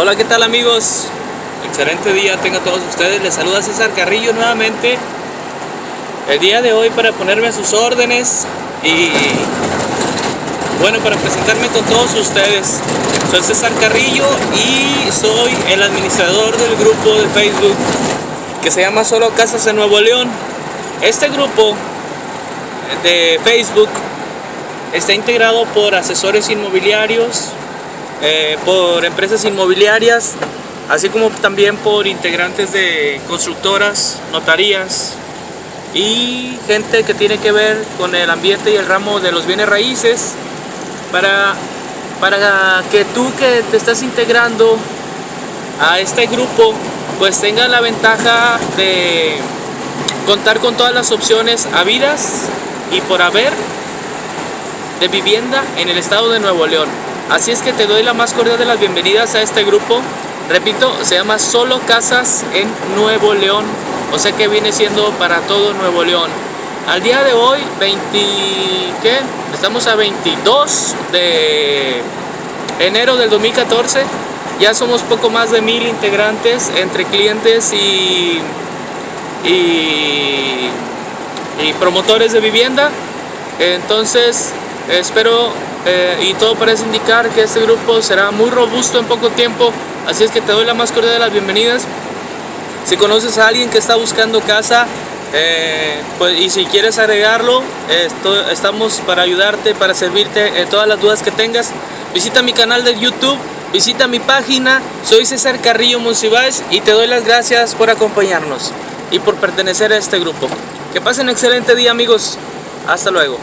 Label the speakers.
Speaker 1: Hola, ¿qué tal amigos? Excelente día tengan todos ustedes. Les saluda César Carrillo nuevamente. El día de hoy para ponerme a sus órdenes y bueno, para presentarme con todos ustedes. Soy César Carrillo y soy el administrador del grupo de Facebook que se llama Solo Casas en Nuevo León. Este grupo de Facebook está integrado por asesores inmobiliarios, eh, por empresas inmobiliarias, así como también por integrantes de constructoras, notarías y gente que tiene que ver con el ambiente y el ramo de los bienes raíces para, para que tú que te estás integrando a este grupo pues tenga la ventaja de contar con todas las opciones habidas y por haber de vivienda en el estado de Nuevo León. Así es que te doy la más cordial de las bienvenidas a este grupo. Repito, se llama Solo Casas en Nuevo León. O sea que viene siendo para todo Nuevo León. Al día de hoy, 20, ¿qué? Estamos a 22 de enero del 2014. Ya somos poco más de mil integrantes entre clientes y, y, y promotores de vivienda. Entonces, espero eh, y todo parece indicar que este grupo será muy robusto en poco tiempo, así es que te doy la más cordial de las bienvenidas. Si conoces a alguien que está buscando casa eh, pues, y si quieres agregarlo, estamos para ayudarte, para servirte en todas las dudas que tengas. Visita mi canal de YouTube, visita mi página, soy César Carrillo Monsiváis y te doy las gracias por acompañarnos y por pertenecer a este grupo. Que pasen un excelente día amigos, hasta luego.